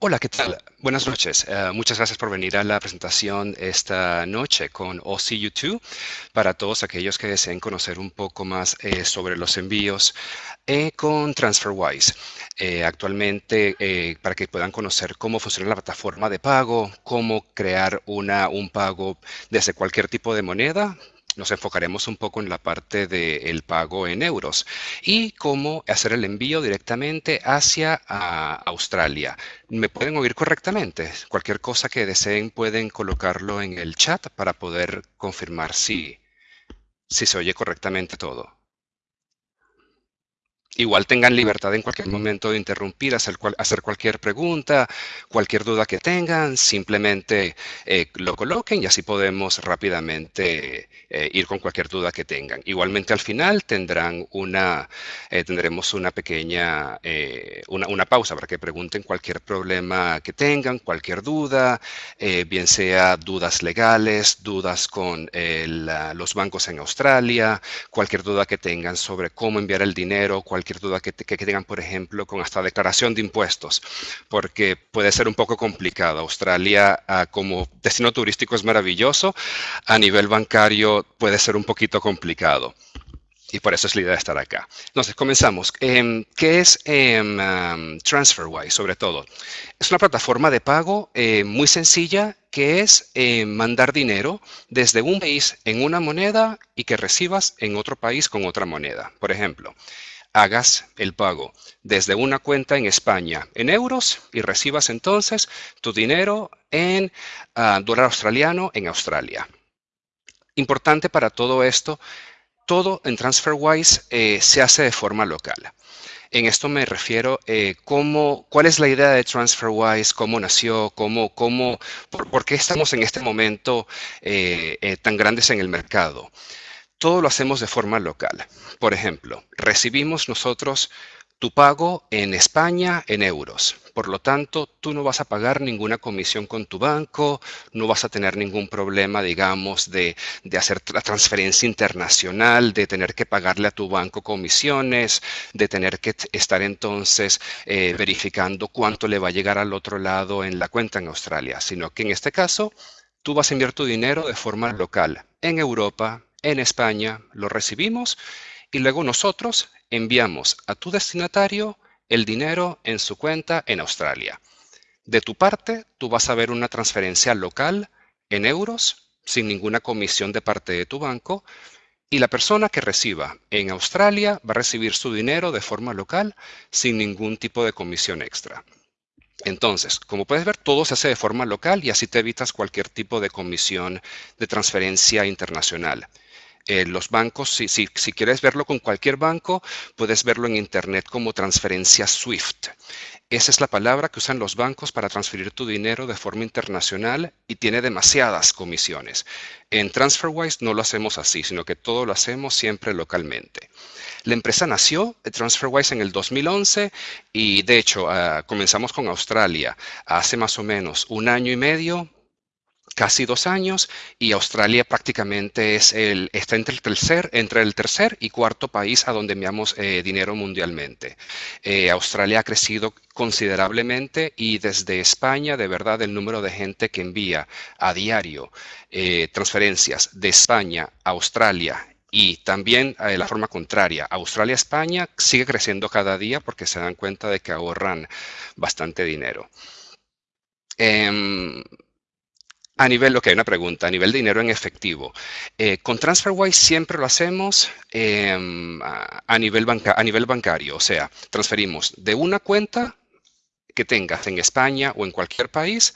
Hola, ¿qué tal? Buenas noches. Eh, muchas gracias por venir a la presentación esta noche con OCU2 para todos aquellos que deseen conocer un poco más eh, sobre los envíos eh, con TransferWise. actualmente, para que puedan conocer cómo funciona la plataforma de pago, cómo crear una, un pago desde cualquier tipo de moneda, nos enfocaremos un poco en la parte del pago en euros y cómo hacer el envío directamente hacia Australia. ¿Me pueden oír correctamente? Cualquier cosa que deseen pueden colocarlo en el chat para poder confirmar si, si se oye correctamente todo. Igual tengan libertad en cualquier momento de interrumpir, hacer, hacer cualquier pregunta, cualquier duda que tengan, simplemente eh, lo coloquen y así podemos rápidamente eh, ir con cualquier duda que tengan. Igualmente al final tendrán una, eh, tendremos una pequeña, una, una, pausa para que pregunten cualquier problema que tengan, cualquier duda, bien sea dudas legales, dudas con los bancos en Australia, cualquier duda que tengan sobre cómo enviar el dinero, cualquier duda que, tengan, por ejemplo, con hasta declaración de impuestos, porque puede ser un poco complicado. Australia ah, como destino turístico es maravilloso, a nivel bancario puede ser un poquito complicado. Y por eso es la idea de estar acá. Entonces, comenzamos. Em, ¿Qué es em, TransferWise, sobre todo? Es una plataforma de pago eh, muy sencilla que es eh, mandar dinero desde un país en una moneda y que recibas en otro país con otra moneda. Por ejemplo, hagas el pago desde una cuenta en España en euros y recibas entonces tu dinero en ah, dólar australiano en Australia. Importante para todo esto, todo en TransferWise eh, se hace de forma local. En esto me refiero eh, cómo, cuál es la idea de TransferWise, cómo nació, cómo, cómo, por, qué estamos en este momento eh, tan grandes en el mercado todo lo hacemos de forma local. Por ejemplo, recibimos nosotros tu pago en España en euros. Por lo tanto, tú no vas a pagar ninguna comisión con tu banco, no vas a tener ningún problema, digamos, de, hacer la transferencia internacional, de tener que pagarle a tu banco comisiones, de tener que estar entonces eh, verificando cuánto le va a llegar al otro lado en la cuenta en Australia, sino que en este caso, tú vas a enviar tu dinero de forma local en Europa, en España, lo recibimos y luego nosotros enviamos a tu destinatario el dinero en su cuenta en Australia. De tu parte, tú vas a ver una transferencia local en euros sin ninguna comisión de parte de tu banco y la persona que reciba en Australia va a recibir su dinero de forma local sin ningún tipo de comisión extra. Entonces, como puedes ver, todo se hace de forma local y así te evitas cualquier tipo de comisión de transferencia internacional. Eh, los bancos, si, si, quieres verlo con cualquier banco, puedes verlo en Internet como transferencia SWIFT. Esa es la palabra que usan los bancos para transferir tu dinero de forma internacional y tiene demasiadas comisiones. En TransferWise no lo hacemos así, sino que todo lo hacemos siempre localmente. La empresa nació, TransferWise, en el 2011 y de hecho ah, comenzamos con Australia hace más o menos un año y medio casi dos años y Australia prácticamente es el, está entre el tercer, entre el tercer y cuarto país a donde enviamos eh, dinero mundialmente. Eh, Australia ha crecido considerablemente y desde España, de verdad, el número de gente que envía a diario eh, transferencias de España a Australia y también de la forma contraria, Australia-España sigue creciendo cada día porque se dan cuenta de que ahorran bastante dinero. Em, a nivel, hay una pregunta, a nivel de dinero en efectivo. Eh, con TransferWise siempre lo hacemos em, a, nivel a nivel bancario, o sea, transferimos de una cuenta que tengas en España o en cualquier país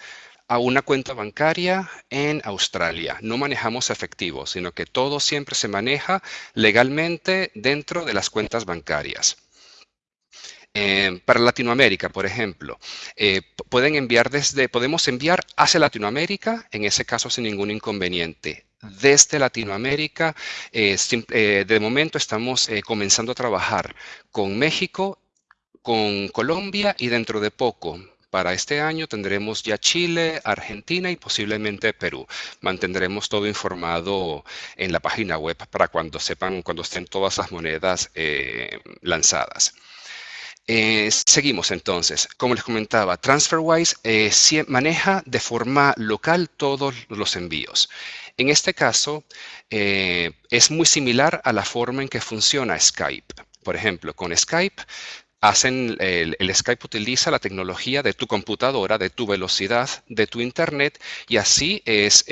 a una cuenta bancaria en Australia. No manejamos efectivo, sino que todo siempre se maneja legalmente dentro de las cuentas bancarias. Eh, para Latinoamérica, por ejemplo, eh, pueden enviar desde, podemos enviar hacia Latinoamérica, en ese caso sin ningún inconveniente. Desde Latinoamérica, eh, de momento estamos comenzando a trabajar con México, con Colombia y dentro de poco, para este año tendremos ya Chile, Argentina y posiblemente Perú. Mantendremos todo informado en la página web para cuando sepan, cuando estén todas las monedas lanzadas. Eh, seguimos entonces. Como les comentaba, TransferWise eh, maneja de forma local todos los envíos. En este caso, eh, es muy similar a la forma en que funciona Skype. Por ejemplo, con Skype hacen, el, Skype utiliza la tecnología de tu computadora, de tu velocidad, de tu internet y así es,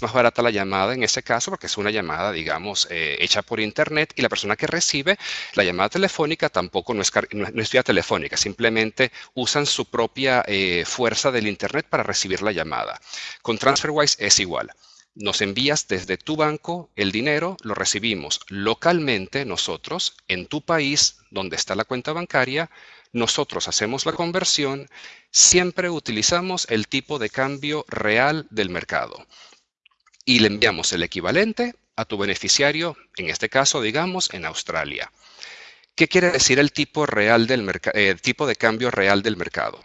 más barata la llamada en ese caso porque es una llamada, digamos, eh, hecha por internet y la persona que recibe la llamada telefónica tampoco no es, no es vía telefónica, simplemente usan su propia eh, fuerza del internet para recibir la llamada. Con TransferWise es igual. Nos envías desde tu banco el dinero, lo recibimos localmente nosotros en tu país donde está la cuenta bancaria, nosotros hacemos la conversión, siempre utilizamos el tipo de cambio real del mercado y le enviamos el equivalente a tu beneficiario, en este caso, digamos, en Australia. ¿Qué quiere decir el tipo, real del eh, tipo de cambio real del mercado?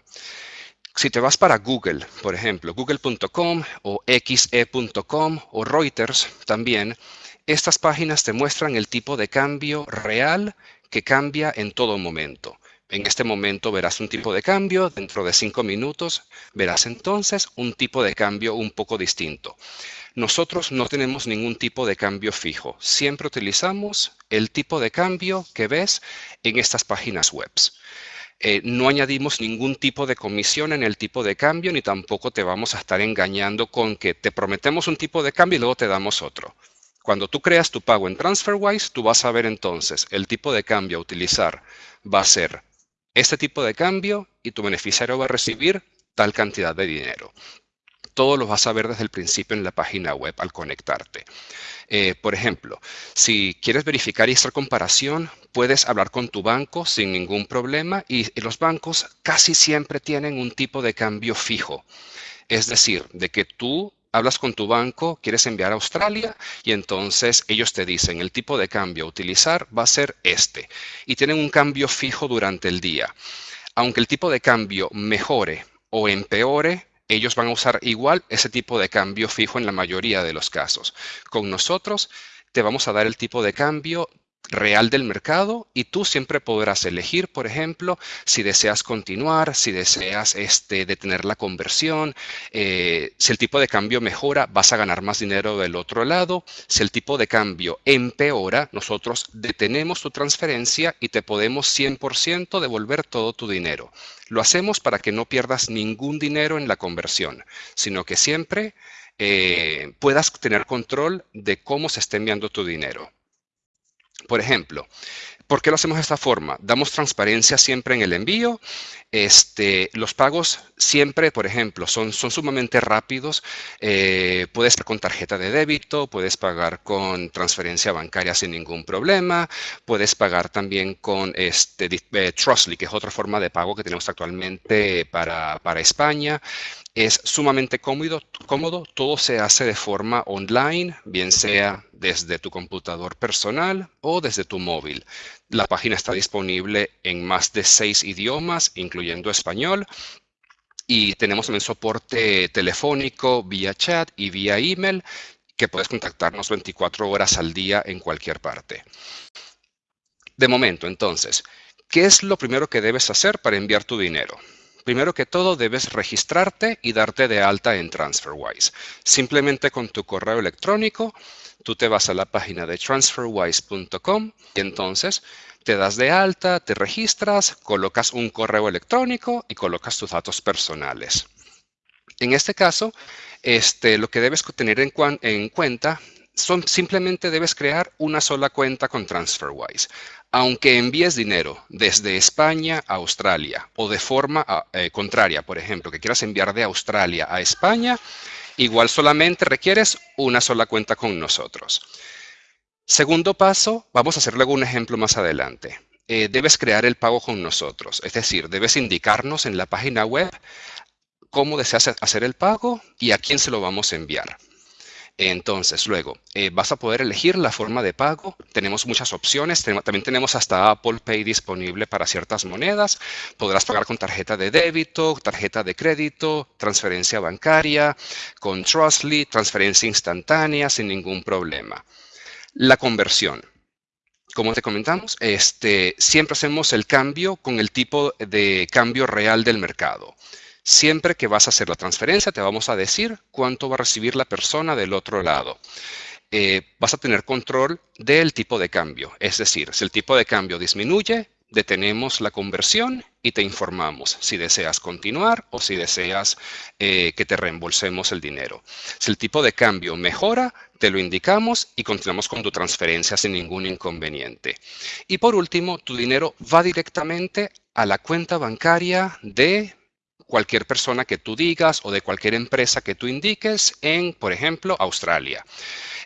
Si te vas para Google, por ejemplo, google.com o xe.com o Reuters también, estas páginas te muestran el tipo de cambio real que cambia en todo momento. En este momento verás un tipo de cambio, dentro de cinco minutos verás entonces un tipo de cambio un poco distinto. Nosotros no tenemos ningún tipo de cambio fijo, siempre utilizamos el tipo de cambio que ves en estas páginas web. Eh, no añadimos ningún tipo de comisión en el tipo de cambio, ni tampoco te vamos a estar engañando con que te prometemos un tipo de cambio y luego te damos otro. Cuando tú creas tu pago en TransferWise, tú vas a ver entonces el tipo de cambio a utilizar va a ser este tipo de cambio y tu beneficiario va a recibir tal cantidad de dinero todo lo vas a ver desde el principio en la página web al conectarte. Eh, por ejemplo, si quieres verificar y hacer comparación, puedes hablar con tu banco sin ningún problema y los bancos casi siempre tienen un tipo de cambio fijo. Es decir, de que tú hablas con tu banco, quieres enviar a Australia y entonces ellos te dicen el tipo de cambio a utilizar va a ser este y tienen un cambio fijo durante el día. Aunque el tipo de cambio mejore o empeore, ellos van a usar igual ese tipo de cambio fijo en la mayoría de los casos. Con nosotros te vamos a dar el tipo de cambio real del mercado y tú siempre podrás elegir, por ejemplo, si deseas continuar, si deseas este, detener la conversión, eh, si el tipo de cambio mejora, vas a ganar más dinero del otro lado, si el tipo de cambio empeora, nosotros detenemos tu transferencia y te podemos 100% devolver todo tu dinero. Lo hacemos para que no pierdas ningún dinero en la conversión, sino que siempre eh, puedas tener control de cómo se está enviando tu dinero. Por ejemplo, ¿por qué lo hacemos de esta forma? Damos transparencia siempre en el envío. Este, los pagos siempre, por ejemplo, son, sumamente rápidos. Eh, puedes pagar con tarjeta de débito, puedes pagar con transferencia bancaria sin ningún problema, puedes pagar también con este, eh, Trustly, que es otra forma de pago que tenemos actualmente para, para España. Es sumamente cómodo, cómodo, todo se hace de forma online, bien sea desde tu computador personal o desde tu móvil. La página está disponible en más de seis idiomas, incluyendo español, y tenemos también soporte telefónico, vía chat y vía email, que puedes contactarnos 24 horas al día en cualquier parte. De momento, entonces, ¿qué es lo primero que debes hacer para enviar tu dinero? Primero que todo, debes registrarte y darte de alta en TransferWise. Simplemente con tu correo electrónico, tú te vas a la página de transferwise.com y entonces te das de alta, te registras, colocas un correo electrónico y colocas tus datos personales. En este caso, este, lo que debes tener en, en cuenta son simplemente debes crear una sola cuenta con TransferWise. Aunque envíes dinero desde España a Australia o de forma eh, contraria, por ejemplo, que quieras enviar de Australia a España, igual solamente requieres una sola cuenta con nosotros. Segundo paso, vamos a hacer luego un ejemplo más adelante. Eh, debes crear el pago con nosotros, es decir, debes indicarnos en la página web cómo deseas hacer el pago y a quién se lo vamos a enviar. Entonces, luego, eh, vas a poder elegir la forma de pago. Tenemos muchas opciones. también tenemos hasta Apple Pay disponible para ciertas monedas. Podrás pagar con tarjeta de débito, tarjeta de crédito, transferencia bancaria, con Trustly, transferencia instantánea sin ningún problema. La conversión. como te comentamos, este, siempre hacemos el cambio con el tipo de cambio real del mercado. Siempre que vas a hacer la transferencia, te vamos a decir cuánto va a recibir la persona del otro lado. Eh, vas a tener control del tipo de cambio. Es decir, si el tipo de cambio disminuye, detenemos la conversión y te informamos si deseas continuar o si deseas eh, que te reembolsemos el dinero. Si el tipo de cambio mejora, te lo indicamos y continuamos con tu transferencia sin ningún inconveniente. Y por último, tu dinero va directamente a la cuenta bancaria de cualquier persona que tú digas o de cualquier empresa que tú indiques en, por ejemplo, Australia.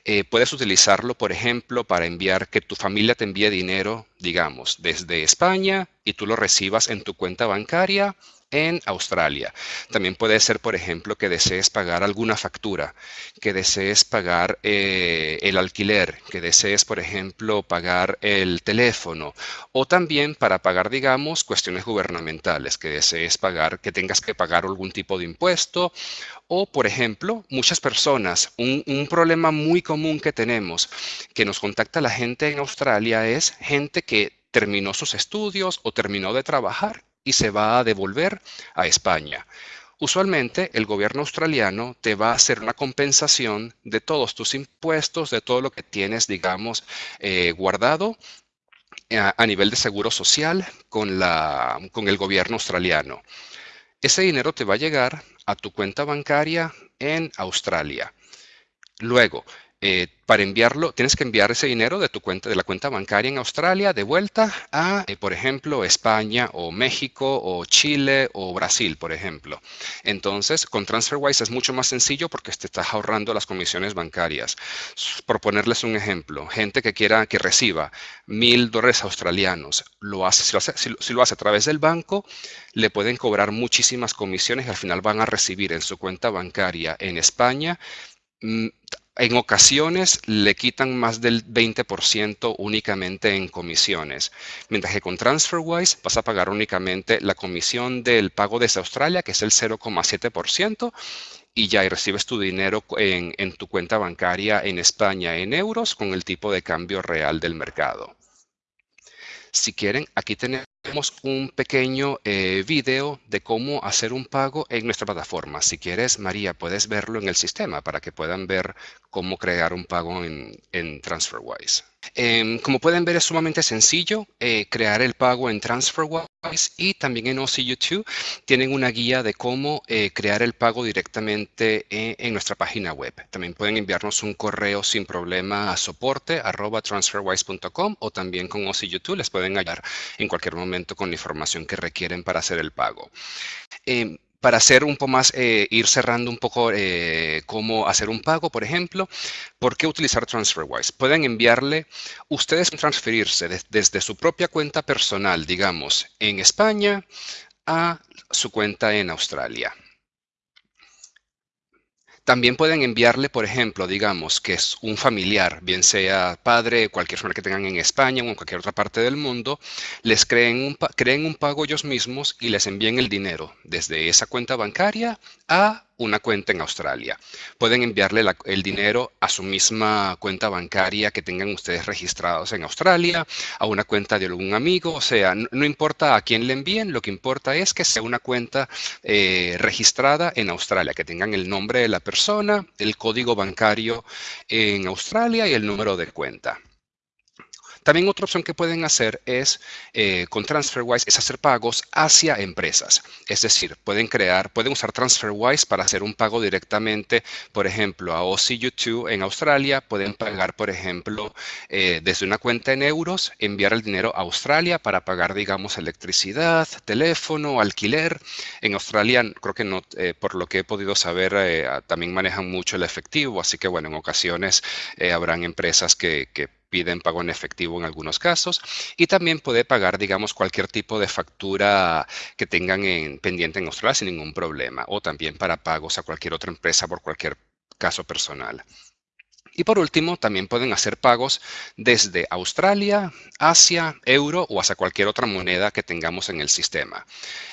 Eh, puedes utilizarlo, por ejemplo, para enviar que tu familia te envíe dinero, digamos, desde España y tú lo recibas en tu cuenta bancaria en Australia. También puede ser, por ejemplo, que desees pagar alguna factura, que desees pagar eh, el alquiler, que desees, por ejemplo, pagar el teléfono o también para pagar, digamos, cuestiones gubernamentales, que desees pagar, que tengas que pagar algún tipo de impuesto o, por ejemplo, muchas personas, un, un problema muy común que tenemos, que nos contacta la gente en Australia es gente que terminó sus estudios o terminó de trabajar y se va a devolver a España. Usualmente el gobierno australiano te va a hacer una compensación de todos tus impuestos, de todo lo que tienes, digamos, eh, guardado eh, a, nivel de seguro social con, la, con el gobierno australiano. Ese dinero te va a llegar a tu cuenta bancaria en Australia. Luego, eh, para enviarlo, tienes que enviar ese dinero de tu cuenta, de la cuenta bancaria en Australia, de vuelta a, eh, por ejemplo, España o México o Chile o Brasil, por ejemplo. Entonces, con TransferWise es mucho más sencillo porque te estás ahorrando las comisiones bancarias. Por ponerles un ejemplo, gente que quiera que reciba mil dólares australianos, lo hace, si, lo hace, si lo hace a través del banco, le pueden cobrar muchísimas comisiones y al final van a recibir en su cuenta bancaria en España mm, en ocasiones le quitan más del 20% únicamente en comisiones, mientras que con TransferWise vas a pagar únicamente la comisión del pago desde Australia, que es el 0,7%, y ya recibes tu dinero en, en tu cuenta bancaria en España en euros con el tipo de cambio real del mercado. Si quieren, aquí tenemos un pequeño eh, video de cómo hacer un pago en nuestra plataforma. Si quieres, María, puedes verlo en el sistema para que puedan ver cómo crear un pago en TransferWise. Em, como pueden ver, es sumamente sencillo eh, crear el pago en TransferWise y también en OCU2 tienen una guía de cómo eh, crear el pago directamente en, nuestra página web. También pueden enviarnos un correo sin problema a soporte arroba transferwise.com o también con OCU2 les pueden hallar en cualquier momento con la información que requieren para hacer el pago. Para hacer un poco más, eh, ir cerrando un poco eh, cómo hacer un pago, por ejemplo, ¿por qué utilizar TransferWise? Pueden enviarle, ustedes transferirse desde su propia cuenta personal, digamos, en España a su cuenta en Australia. También pueden enviarle, por ejemplo, digamos que es un familiar, bien sea padre, cualquier persona que tengan en España o en cualquier otra parte del mundo, les creen un, creen un pago ellos mismos y les envíen el dinero desde esa cuenta bancaria a una cuenta en Australia. Pueden enviarle el dinero a su misma cuenta bancaria que tengan ustedes registrados en Australia, a una cuenta de algún amigo, o sea, no, importa a quién le envíen, lo que importa es que sea una cuenta eh, registrada en Australia, que tengan el nombre de la persona, el código bancario en Australia y el número de cuenta. También otra opción que pueden hacer es, eh, con TransferWise, es hacer pagos hacia empresas. Es decir, pueden crear, pueden usar TransferWise para hacer un pago directamente, por ejemplo, a OCU2 en Australia. Pueden pagar, por ejemplo, eh, desde una cuenta en euros, enviar el dinero a Australia para pagar, digamos, electricidad, teléfono, alquiler. En Australia, creo que no, eh, por lo que he podido saber, también manejan mucho el efectivo. Así que, bueno, en ocasiones habrán empresas que, que piden pago en efectivo en algunos casos y también puede pagar, digamos, cualquier tipo de factura que tengan en, pendiente en Australia sin ningún problema o también para pagos a cualquier otra empresa por cualquier caso personal. Y por último, también pueden hacer pagos desde Australia, Asia, euro o hasta cualquier otra moneda que tengamos en el sistema.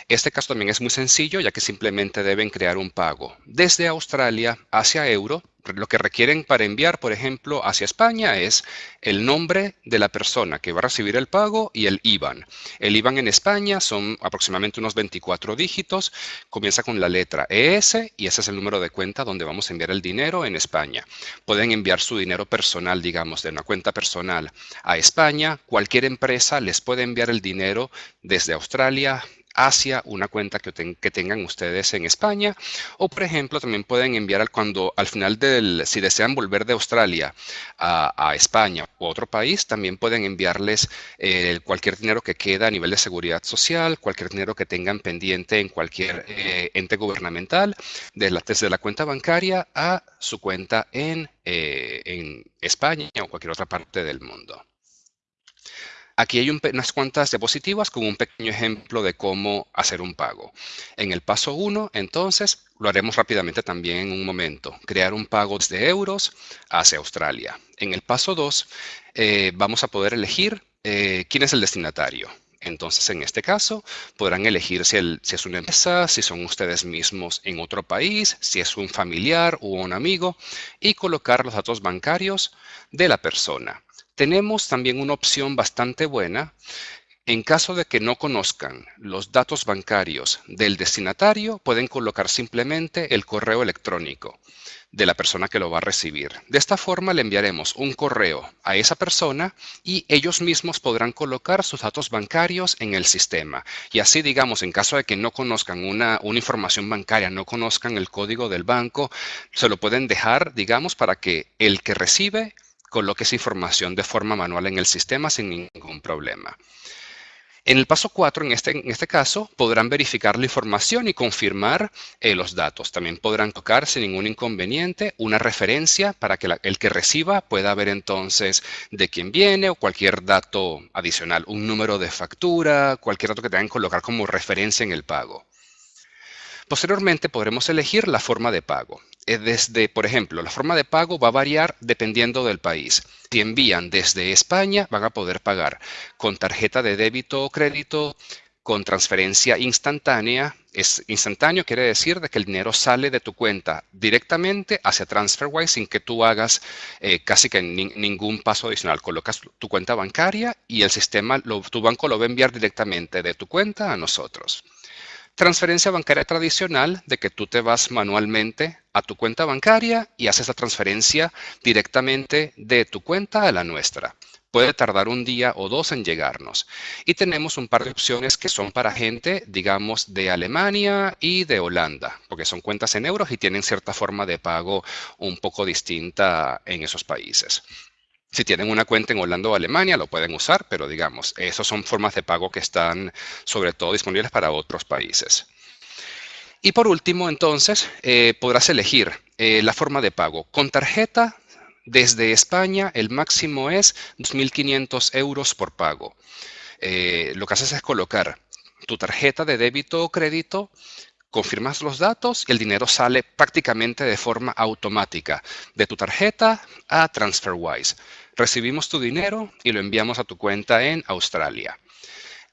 Este caso también es muy sencillo, ya que simplemente deben crear un pago desde Australia hacia euro lo que requieren para enviar, por ejemplo, hacia España es el nombre de la persona que va a recibir el pago y el IBAN. El IBAN en España son aproximadamente unos 24 dígitos, comienza con la letra ES y ese es el número de cuenta donde vamos a enviar el dinero en España. Pueden enviar su dinero personal, digamos, de una cuenta personal a España. Cualquier empresa les puede enviar el dinero desde Australia, hacia una cuenta que, tengan ustedes en España. O, por ejemplo, también pueden enviar cuando al final del, si desean volver de Australia a, España o otro país, también pueden enviarles eh, cualquier dinero que queda a nivel de seguridad social, cualquier dinero que tengan pendiente en cualquier eh, ente gubernamental, desde la cuenta bancaria a su cuenta en, eh, en España o cualquier otra parte del mundo. Aquí hay unas cuantas diapositivas con un pequeño ejemplo de cómo hacer un pago. En el paso 1, entonces, lo haremos rápidamente también en un momento. Crear un pago desde euros hacia Australia. En el paso 2, eh, vamos a poder elegir eh, quién es el destinatario. Entonces, en este caso, podrán elegir si, si, es una empresa, si son ustedes mismos en otro país, si es un familiar o un amigo, y colocar los datos bancarios de la persona. Tenemos también una opción bastante buena. En caso de que no conozcan los datos bancarios del destinatario, pueden colocar simplemente el correo electrónico de la persona que lo va a recibir. De esta forma le enviaremos un correo a esa persona y ellos mismos podrán colocar sus datos bancarios en el sistema. Y así, digamos, en caso de que no conozcan una, una información bancaria, no conozcan el código del banco, se lo pueden dejar, digamos, para que el que recibe coloque esa información de forma manual en el sistema sin ningún problema. En el paso 4, en este, en este caso, podrán verificar la información y confirmar eh, los datos. También podrán tocar sin ningún inconveniente una referencia para que el que reciba pueda ver entonces de quién viene o cualquier dato adicional, un número de factura, cualquier dato que tengan que colocar como referencia en el pago. Posteriormente podremos elegir la forma de pago. Eh, desde, por ejemplo, la forma de pago va a variar dependiendo del país. Si envían desde España, van a poder pagar con tarjeta de débito o crédito, con transferencia instantánea. Instantáneo quiere decir de que el dinero sale de tu cuenta directamente hacia TransferWise sin que tú hagas eh, casi que ningún paso adicional. Colocas tu cuenta bancaria y el sistema, tu banco lo va a enviar directamente de tu cuenta a nosotros. Transferencia bancaria tradicional de que tú te vas manualmente a tu cuenta bancaria y haces la transferencia directamente de tu cuenta a la nuestra. Puede tardar un día o dos en llegarnos. Y tenemos un par de opciones que son para gente, digamos, de Alemania y de Holanda, porque son cuentas en euros y tienen cierta forma de pago un poco distinta en esos países. Si tienen una cuenta en Holanda o Alemania, lo pueden usar, pero digamos, esas son formas de pago que están sobre todo disponibles para otros países. Y por último, entonces, eh, podrás elegir eh, la forma de pago. Con tarjeta, desde España, el máximo es 2.500 euros por pago. Eh, lo que haces es colocar tu tarjeta de débito o crédito confirmas los datos y el dinero sale prácticamente de forma automática de tu tarjeta a TransferWise. Recibimos tu dinero y lo enviamos a tu cuenta en Australia.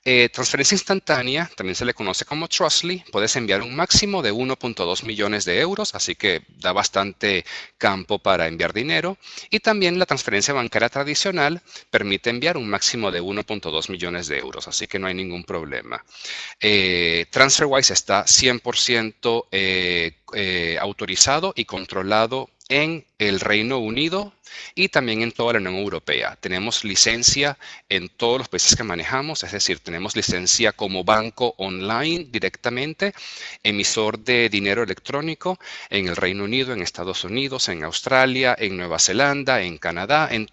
Eh, transferencia instantánea, también se le conoce como Trustly, puedes enviar un máximo de 1.2 millones de euros, así que da bastante campo para enviar dinero. Y también la transferencia bancaria tradicional permite enviar un máximo de 1.2 millones de euros, así que no hay ningún problema. Eh, TransferWise está 100% eh, autorizado y controlado en el Reino Unido y también en toda la Unión Europea. Tenemos licencia en todos los países que manejamos, es decir, tenemos licencia como banco online directamente, emisor de dinero electrónico en el Reino Unido, en Estados Unidos, en Australia, en Nueva Zelanda, en Canadá, en,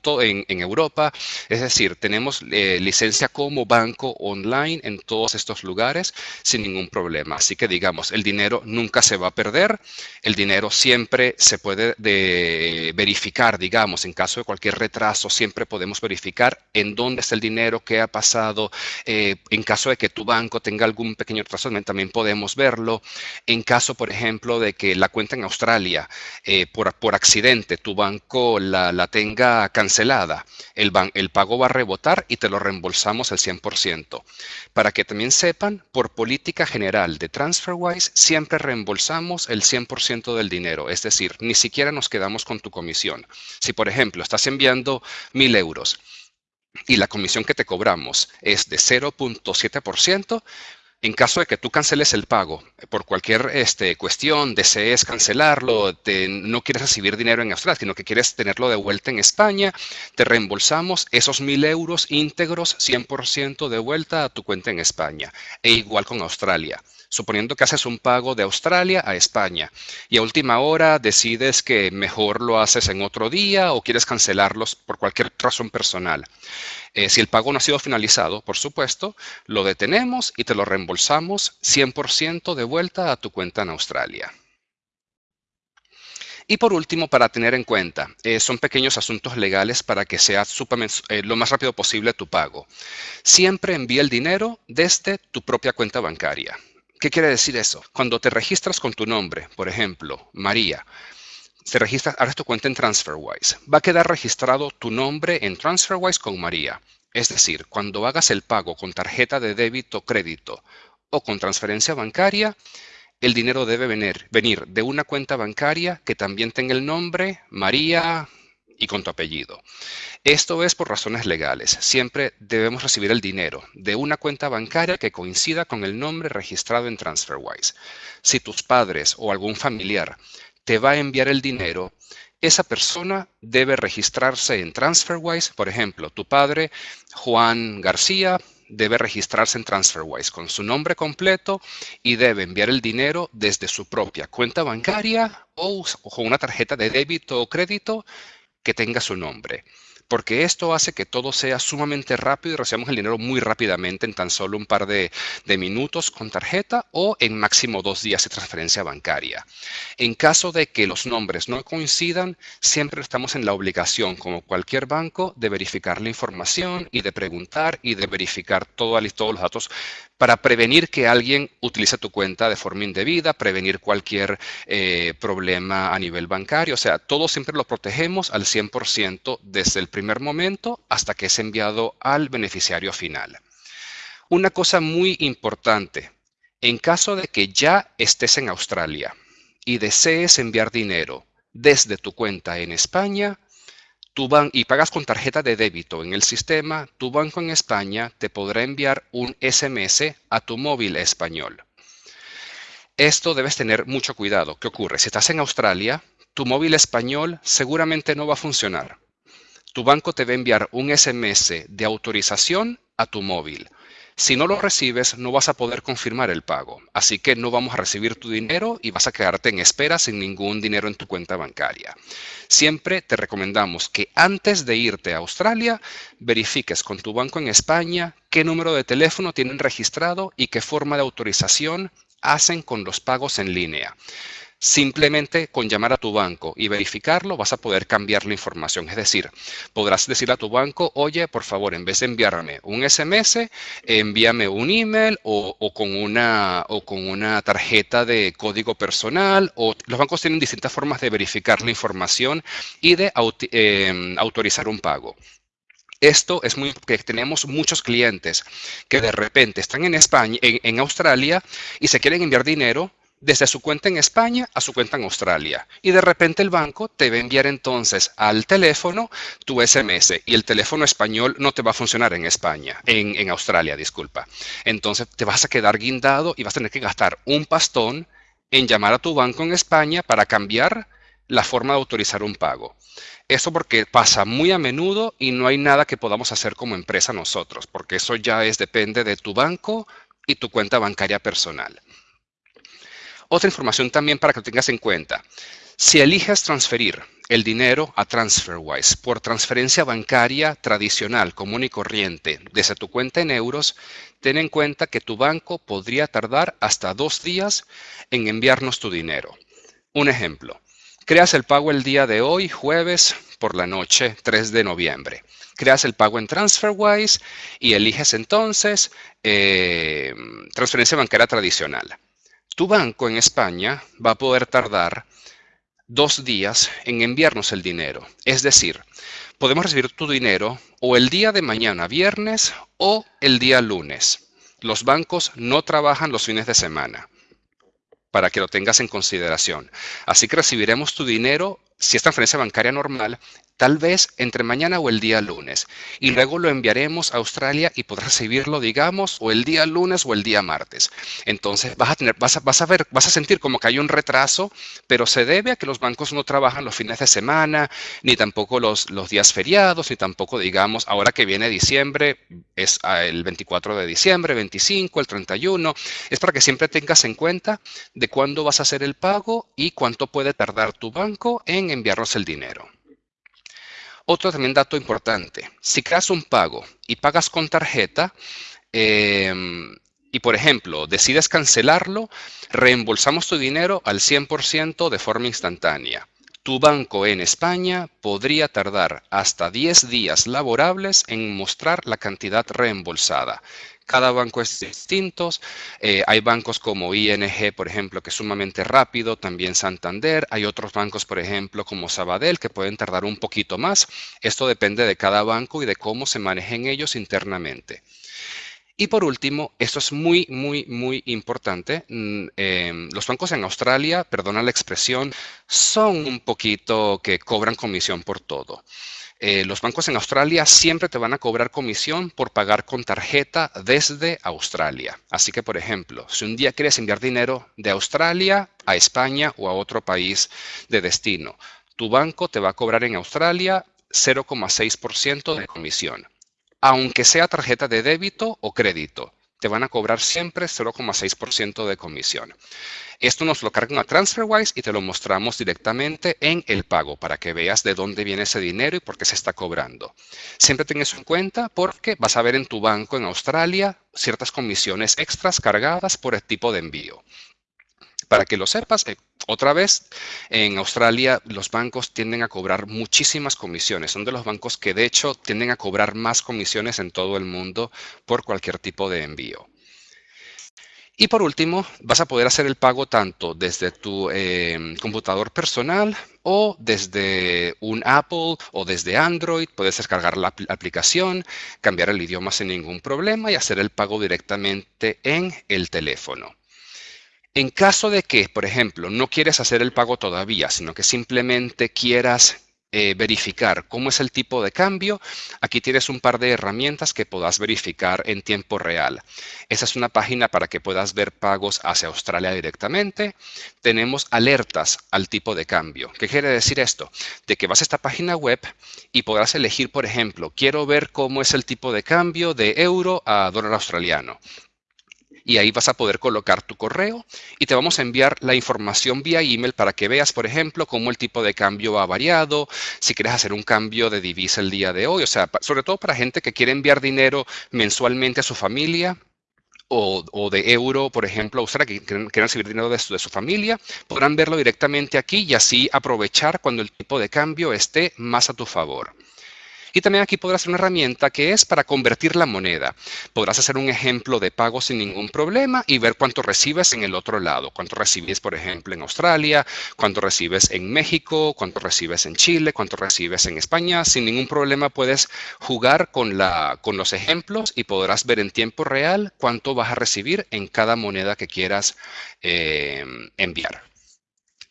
en, Europa. Es decir, tenemos eh, licencia como banco online en todos estos lugares sin ningún problema. Así que digamos, el dinero nunca se va a perder, el dinero siempre se puede de verificar, digamos, en caso de cualquier retraso, siempre podemos verificar en dónde está el dinero, qué ha pasado. Eh, en caso de que tu banco tenga algún pequeño retraso, también podemos verlo. En caso, por ejemplo, de que la cuenta en Australia, eh, por, por, accidente, tu banco la, la tenga cancelada, el, el pago va a rebotar y te lo reembolsamos al 100%. Para que también sepan, por política general de TransferWise, siempre reembolsamos el 100% del dinero. Es decir, ni siquiera nos quedamos con tu comisión. Si, por ejemplo, estás enviando mil euros y la comisión que te cobramos es de 0.7%, en caso de que tú canceles el pago por cualquier este, cuestión, desees cancelarlo, no quieres recibir dinero en Australia, sino que quieres tenerlo de vuelta en España, te reembolsamos esos mil euros íntegros 100% de vuelta a tu cuenta en España. E igual con Australia suponiendo que haces un pago de Australia a España y a última hora decides que mejor lo haces en otro día o quieres cancelarlos por cualquier razón personal. Eh, si el pago no ha sido finalizado, por supuesto, lo detenemos y te lo reembolsamos 100% de vuelta a tu cuenta en Australia. Y por último, para tener en cuenta, eh, son pequeños asuntos legales para que sea eh, lo más rápido posible tu pago. Siempre envía el dinero desde tu propia cuenta bancaria. ¿Qué quiere decir eso? Cuando te registras con tu nombre, por ejemplo, María, te registras, abres tu cuenta en TransferWise, va a quedar registrado tu nombre en TransferWise con María. Es decir, cuando hagas el pago con tarjeta de débito, crédito o con transferencia bancaria, el dinero debe venir, venir de una cuenta bancaria que también tenga el nombre María y con tu apellido. Esto es por razones legales. Siempre debemos recibir el dinero de una cuenta bancaria que coincida con el nombre registrado en TransferWise. Si tus padres o algún familiar te va a enviar el dinero, esa persona debe registrarse en TransferWise. Por ejemplo, tu padre, Juan García, debe registrarse en TransferWise con su nombre completo y debe enviar el dinero desde su propia cuenta bancaria o con una tarjeta de débito o crédito que tenga su nombre porque esto hace que todo sea sumamente rápido y recibamos el dinero muy rápidamente en tan solo un par de, minutos con tarjeta o en máximo dos días de transferencia bancaria. En caso de que los nombres no coincidan, siempre estamos en la obligación, como cualquier banco, de verificar la información y de preguntar y de verificar todos los datos para prevenir que alguien utilice tu cuenta de forma indebida, prevenir cualquier eh, problema a nivel bancario. O sea, todo siempre lo protegemos al 100% desde el primer momento hasta que es enviado al beneficiario final. Una cosa muy importante, en caso de que ya estés en Australia y desees enviar dinero desde tu cuenta en España, tu y pagas con tarjeta de débito en el sistema, tu banco en España te podrá enviar un SMS a tu móvil español. Esto debes tener mucho cuidado. ¿Qué ocurre? Si estás en Australia, tu móvil español seguramente no va a funcionar. Tu banco te va a enviar un SMS de autorización a tu móvil. Si no lo recibes, no vas a poder confirmar el pago. Así que no vamos a recibir tu dinero y vas a quedarte en espera sin ningún dinero en tu cuenta bancaria. Siempre te recomendamos que antes de irte a Australia, verifiques con tu banco en España qué número de teléfono tienen registrado y qué forma de autorización hacen con los pagos en línea. Simplemente con llamar a tu banco y verificarlo vas a poder cambiar la información. Es decir, podrás decir a tu banco, oye, por favor, en vez de enviarme un SMS, envíame un email o, con, una, o con una tarjeta de código personal. O, los bancos tienen distintas formas de verificar la información y de em, autorizar un pago. Esto es muy porque tenemos muchos clientes que de repente están en España, en Australia y se quieren enviar dinero desde su cuenta en España a su cuenta en Australia. Y de repente el banco te va a enviar entonces al teléfono tu SMS y el teléfono español no te va a funcionar en España, en, en Australia, disculpa. Entonces te vas a quedar guindado y vas a tener que gastar un pastón en llamar a tu banco en España para cambiar la forma de autorizar un pago. Eso porque pasa muy a menudo y no hay nada que podamos hacer como empresa nosotros, porque eso ya es depende de tu banco y tu cuenta bancaria personal. Otra información también para que lo tengas en cuenta. Si eliges transferir el dinero a TransferWise por transferencia bancaria tradicional, común y corriente, desde tu cuenta en euros, ten en cuenta que tu banco podría tardar hasta dos días en enviarnos tu dinero. Un ejemplo, creas el pago el día de hoy, jueves por la noche, 3 de noviembre. Creas el pago en TransferWise y eliges entonces eh, transferencia bancaria tradicional. Tu banco en España va a poder tardar dos días en enviarnos el dinero. Es decir, podemos recibir tu dinero o el día de mañana, viernes, o el día lunes. Los bancos no trabajan los fines de semana, para que lo tengas en consideración. Así que recibiremos tu dinero si es transferencia bancaria normal, tal vez entre mañana o el día lunes. Y luego lo enviaremos a Australia y podrás recibirlo, digamos, o el día lunes o el día martes. Entonces vas a tener, vas a, vas a ver, vas a sentir como que hay un retraso, pero se debe a que los bancos no trabajan los fines de semana, ni tampoco los, los días feriados, ni tampoco, digamos, ahora que viene diciembre, es ah, el 24 de diciembre, 25, el 31. Es para que siempre tengas en cuenta de cuándo vas a hacer el pago y cuánto puede tardar tu banco en enviarnos el dinero. Otro también dato importante, si creas un pago y pagas con tarjeta, em, y por ejemplo, decides cancelarlo, reembolsamos tu dinero al 100% de forma instantánea. Tu banco en España podría tardar hasta 10 días laborables en mostrar la cantidad reembolsada. Cada banco es distinto. Eh, hay bancos como ING, por ejemplo, que es sumamente rápido, también Santander. Hay otros bancos, por ejemplo, como Sabadell, que pueden tardar un poquito más. Esto depende de cada banco y de cómo se manejen ellos internamente. Y por último, esto es muy, muy, muy importante. Mm, em, los bancos en Australia, perdona la expresión, son un poquito que cobran comisión por todo. Eh, los bancos en Australia siempre te van a cobrar comisión por pagar con tarjeta desde Australia. Así que, por ejemplo, si un día quieres enviar dinero de Australia a España o a otro país de destino, tu banco te va a cobrar en Australia 0,6% de comisión, aunque sea tarjeta de débito o crédito te van a cobrar siempre 0,6% de comisión. Esto nos lo cargan a TransferWise y te lo mostramos directamente en el pago para que veas de dónde viene ese dinero y por qué se está cobrando. Siempre ten eso en cuenta porque vas a ver en tu banco en Australia ciertas comisiones extras cargadas por el tipo de envío. Para que lo sepas, eh, otra vez, en Australia los bancos tienden a cobrar muchísimas comisiones. Son de los bancos que de hecho tienden a cobrar más comisiones en todo el mundo por cualquier tipo de envío. Y por último, vas a poder hacer el pago tanto desde tu em, computador personal o desde un Apple o desde Android. Puedes descargar la aplicación, cambiar el idioma sin ningún problema y hacer el pago directamente en el teléfono. En caso de que, por ejemplo, no quieres hacer el pago todavía, sino que simplemente quieras eh, verificar cómo es el tipo de cambio, aquí tienes un par de herramientas que puedas verificar en tiempo real. Esa es una página para que puedas ver pagos hacia Australia directamente. Tenemos alertas al tipo de cambio. ¿Qué quiere decir esto? De que vas a esta página web y podrás elegir, por ejemplo, quiero ver cómo es el tipo de cambio de euro a dólar australiano y ahí vas a poder colocar tu correo y te vamos a enviar la información vía email para que veas, por ejemplo, cómo el tipo de cambio ha variado, si quieres hacer un cambio de divisa el día de hoy, o sea, sobre todo para gente que quiere enviar dinero mensualmente a su familia, o, de euro, por ejemplo, Australia, que quieran recibir dinero de de su, familia, podrán verlo directamente aquí y así aprovechar cuando el tipo de cambio esté más a tu favor. Y también aquí podrás hacer una herramienta que es para convertir la moneda. Podrás hacer un ejemplo de pago sin ningún problema y ver cuánto recibes en el otro lado. Cuánto recibes, por ejemplo, en Australia, cuánto recibes en México, cuánto recibes en Chile, cuánto recibes en España. Sin ningún problema puedes jugar con, los ejemplos y podrás ver en tiempo real cuánto vas a recibir en cada moneda que quieras eh, enviar.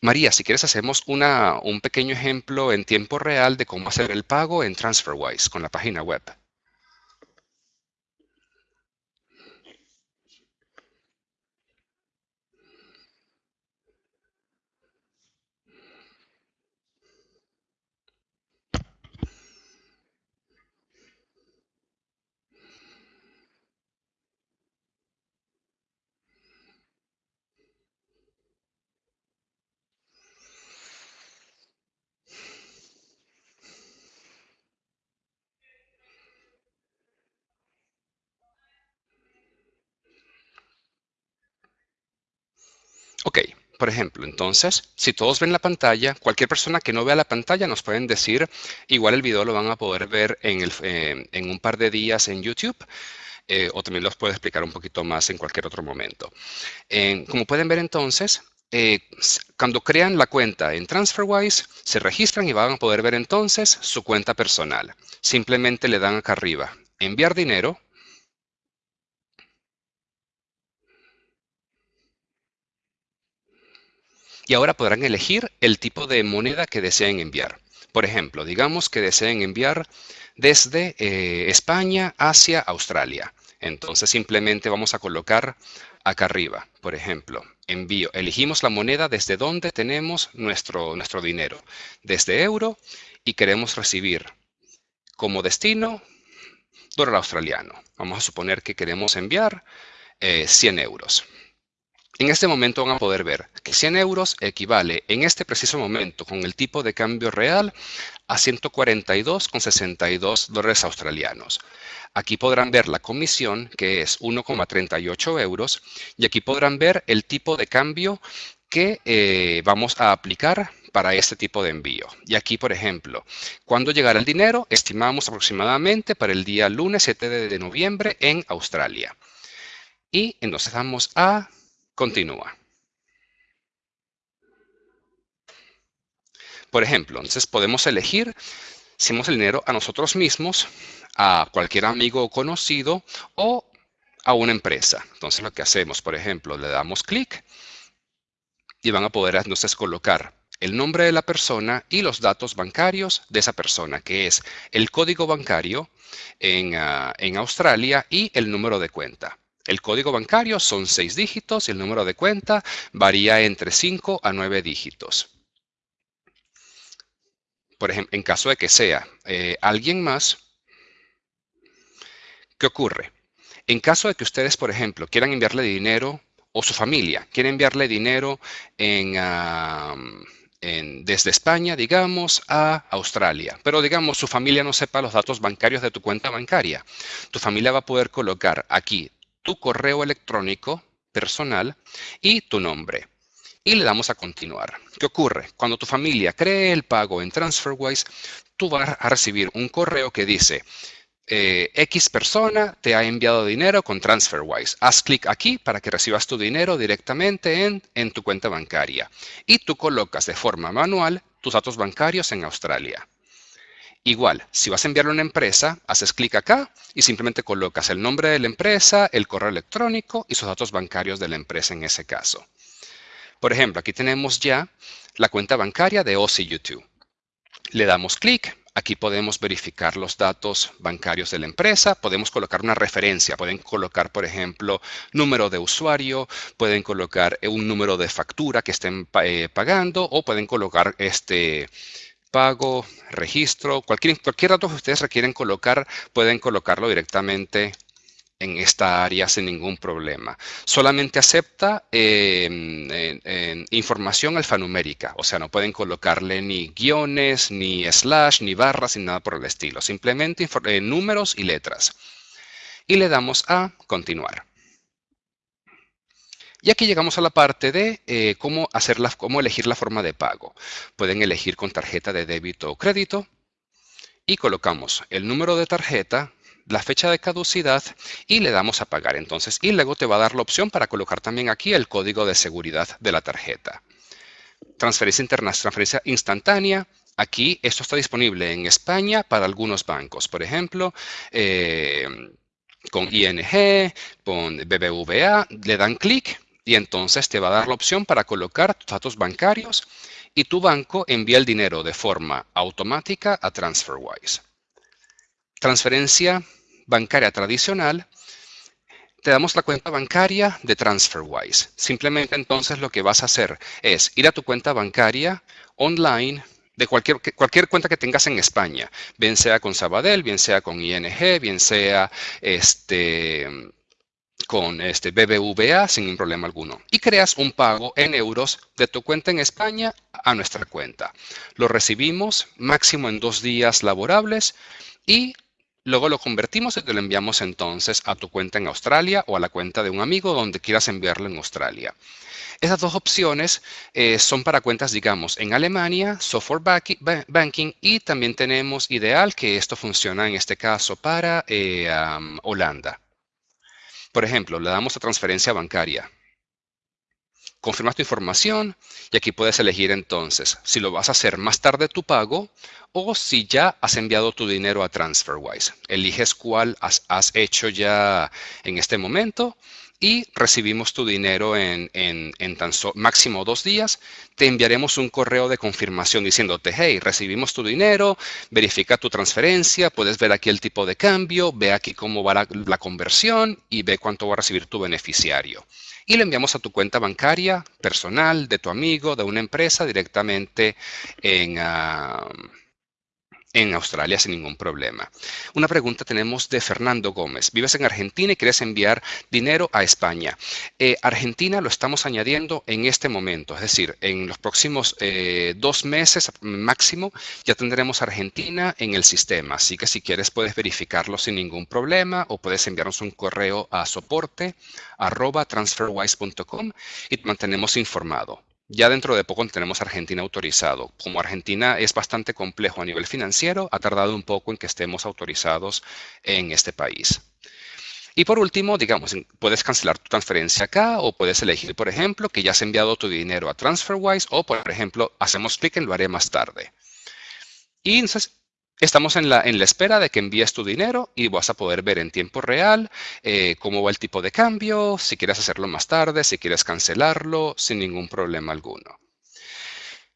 María, si quieres hacemos un pequeño ejemplo en tiempo real de cómo hacer el pago en TransferWise con la página web. Ok, por ejemplo, entonces, si todos ven la pantalla, cualquier persona que no vea la pantalla nos pueden decir, igual el video lo van a poder ver en, eh, un par de días en YouTube, eh, o también los puedo explicar un poquito más en cualquier otro momento. como pueden ver entonces, eh, cuando crean la cuenta en TransferWise, se registran y van a poder ver entonces su cuenta personal. Simplemente le dan acá arriba, enviar dinero, Y ahora podrán elegir el tipo de moneda que deseen enviar. Por ejemplo, digamos que deseen enviar desde eh, España hacia Australia. Entonces simplemente vamos a colocar acá arriba, por ejemplo, envío. Elegimos la moneda desde donde tenemos nuestro, nuestro dinero, desde euro, y queremos recibir como destino dólar australiano. Vamos a suponer que queremos enviar 100 eh, euros. En este momento van a poder ver que 100 euros equivale en este preciso momento con el tipo de cambio real a 142,62 dólares australianos. Aquí podrán ver la comisión, que es 1,38 euros, y aquí podrán ver el tipo de cambio que eh, vamos a aplicar para este tipo de envío. Y aquí, por ejemplo, cuando llegará el dinero, estimamos aproximadamente para el día lunes 7 de noviembre en Australia. Y entonces damos a continúa. Por ejemplo, entonces podemos elegir si el dinero a nosotros mismos, a cualquier amigo o conocido o a una empresa. Entonces lo que hacemos, por ejemplo, le damos clic y van a poder entonces colocar el nombre de la persona y los datos bancarios de esa persona, que es el código bancario en, ah, en Australia y el número de cuenta. El código bancario son seis dígitos y el número de cuenta varía entre 5 a 9 dígitos. Por ejemplo, en caso de que sea eh, alguien más, ¿qué ocurre? En caso de que ustedes, por ejemplo, quieran enviarle dinero o su familia quiere enviarle dinero desde España, digamos, a Australia. Pero digamos, su familia no sepa los datos bancarios de tu cuenta bancaria. Tu familia va a poder colocar aquí tu correo electrónico personal y tu nombre. Y le damos a continuar. ¿Qué ocurre? Cuando tu familia cree el pago en TransferWise, tú vas a recibir un correo que dice, eh, X persona te ha enviado dinero con TransferWise. Haz clic aquí para que recibas tu dinero directamente en, en tu cuenta bancaria. Y tú colocas de forma manual tus datos bancarios en Australia. Igual, si vas a enviarlo a una empresa, haces clic acá y simplemente colocas el nombre de la empresa, el correo electrónico y sus datos bancarios de la empresa en ese caso. Por ejemplo, aquí tenemos ya la cuenta bancaria de OCU2. Le damos clic, aquí podemos verificar los datos bancarios de la empresa, podemos colocar una referencia, pueden colocar, por ejemplo, número de usuario, pueden colocar un número de factura que estén eh, pagando o pueden colocar este pago, registro, cualquier, cualquier dato que ustedes requieren colocar, pueden colocarlo directamente en esta área sin ningún problema. Solamente acepta em, información alfanumérica, o sea, no pueden colocarle ni guiones, ni slash, ni barras, ni nada por el estilo. Simplemente eh, números y letras. Y le damos a continuar. Y aquí llegamos a la parte de eh, cómo, cómo elegir la forma de pago. Pueden elegir con tarjeta de débito o crédito y colocamos el número de tarjeta, la fecha de caducidad y le damos a pagar. Entonces, y luego te va a dar la opción para colocar también aquí el código de seguridad de la tarjeta. Transferencia internacional, transferencia instantánea. Aquí esto está disponible en España para algunos bancos. Por ejemplo, eh, con ING, con BBVA, le dan clic y entonces te va a dar la opción para colocar tus datos bancarios y tu banco envía el dinero de forma automática a TransferWise. Transferencia bancaria tradicional, te damos la cuenta bancaria de TransferWise. Simplemente entonces lo que vas a hacer es ir a tu cuenta bancaria online de cualquier, cualquier cuenta que tengas en España, bien sea con Sabadell, bien sea con ING, bien sea este, con este BBVA sin ningún problema alguno y creas un pago en euros de tu cuenta en España a nuestra cuenta. Lo recibimos máximo en dos días laborables y luego lo convertimos y te lo enviamos entonces a tu cuenta en Australia o a la cuenta de un amigo donde quieras enviarlo en Australia. Esas dos opciones eh, son para cuentas, digamos, en Alemania, software banking y también tenemos Ideal, que esto funciona en este caso para eh, Holanda. Por ejemplo, le damos a transferencia bancaria. Confirmas tu información y aquí puedes elegir entonces si lo vas a hacer más tarde tu pago o si ya has enviado tu dinero a TransferWise. Eliges cuál has, hecho ya en este momento y recibimos tu dinero en, tan máximo dos días, te enviaremos un correo de confirmación diciéndote, hey, recibimos tu dinero, verifica tu transferencia, puedes ver aquí el tipo de cambio, ve aquí cómo va la, conversión y ve cuánto va a recibir tu beneficiario. Y le enviamos a tu cuenta bancaria personal, de tu amigo, de una empresa, directamente en... Ah, en Australia sin ningún problema. Una pregunta tenemos de Fernando Gómez. Vives en Argentina y quieres enviar dinero a España. Eh, Argentina lo estamos añadiendo en este momento, es decir, en los próximos eh, dos meses máximo ya tendremos Argentina en el sistema. Así que si quieres puedes verificarlo sin ningún problema o puedes enviarnos un correo a soporte arroba transferwise.com y te mantenemos informado. Ya dentro de poco tenemos Argentina autorizado. Como Argentina es bastante complejo a nivel financiero, ha tardado un poco en que estemos autorizados en este país. Y por último, digamos, puedes cancelar tu transferencia acá o puedes elegir, por ejemplo, que ya has enviado tu dinero a TransferWise o, por ejemplo, hacemos clic en lo haré más tarde. Y entonces Estamos en la, en la, espera de que envíes tu dinero y vas a poder ver en tiempo real eh, cómo va el tipo de cambio, si quieres hacerlo más tarde, si quieres cancelarlo, sin ningún problema alguno.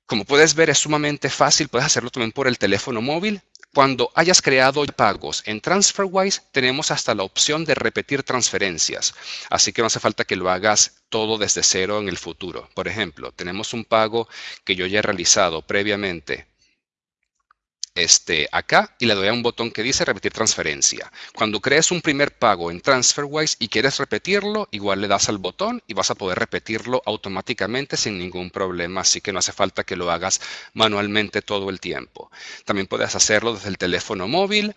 Como puedes ver, es sumamente fácil. Puedes hacerlo también por el teléfono móvil. Cuando hayas creado pagos en TransferWise, tenemos hasta la opción de repetir transferencias. Así que no hace falta que lo hagas todo desde cero en el futuro. Por ejemplo, tenemos un pago que yo ya he realizado previamente este, acá y le doy a un botón que dice repetir transferencia. Cuando crees un primer pago en TransferWise y quieres repetirlo, igual le das al botón y vas a poder repetirlo automáticamente sin ningún problema, así que no hace falta que lo hagas manualmente todo el tiempo. También puedes hacerlo desde el teléfono móvil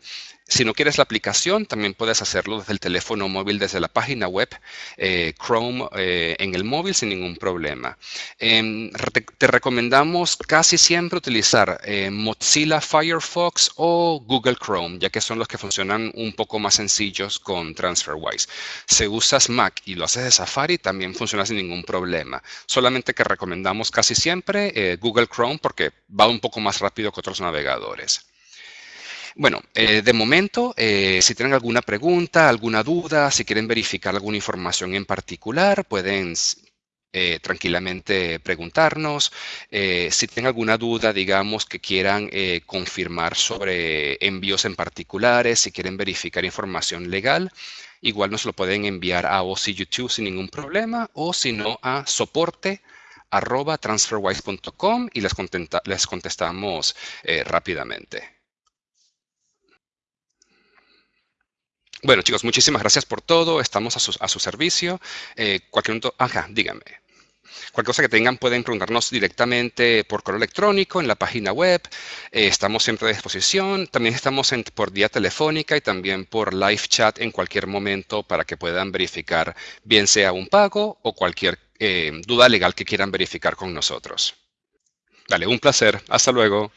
si no quieres la aplicación, también puedes hacerlo desde el teléfono móvil, desde la página web, eh, Chrome eh, en el móvil sin ningún problema. Em, te, recomendamos casi siempre utilizar eh, Mozilla Firefox o Google Chrome, ya que son los que funcionan un poco más sencillos con TransferWise. Si usas Mac y lo haces de Safari, también funciona sin ningún problema. Solamente que recomendamos casi siempre Google Chrome porque va un poco más rápido que otros navegadores. Bueno, eh, de momento, eh, si tienen alguna pregunta, alguna duda, si quieren verificar alguna información en particular, pueden eh, tranquilamente preguntarnos. si tienen alguna duda, digamos, que quieran confirmar sobre envíos en particulares, si quieren verificar información legal, igual nos lo pueden enviar a OC YouTube sin ningún problema o si no a soporte arroba y les, les contestamos rápidamente. Bueno, chicos, muchísimas gracias por todo. Estamos a su, servicio. Eh, cualquier ajá, díganme. Cualquier cosa que tengan pueden preguntarnos directamente por correo electrónico en la página web. Eh, estamos siempre a disposición. También estamos por vía telefónica y también por live chat en cualquier momento para que puedan verificar bien sea un pago o cualquier eh, duda legal que quieran verificar con nosotros. Dale, un placer. Hasta luego.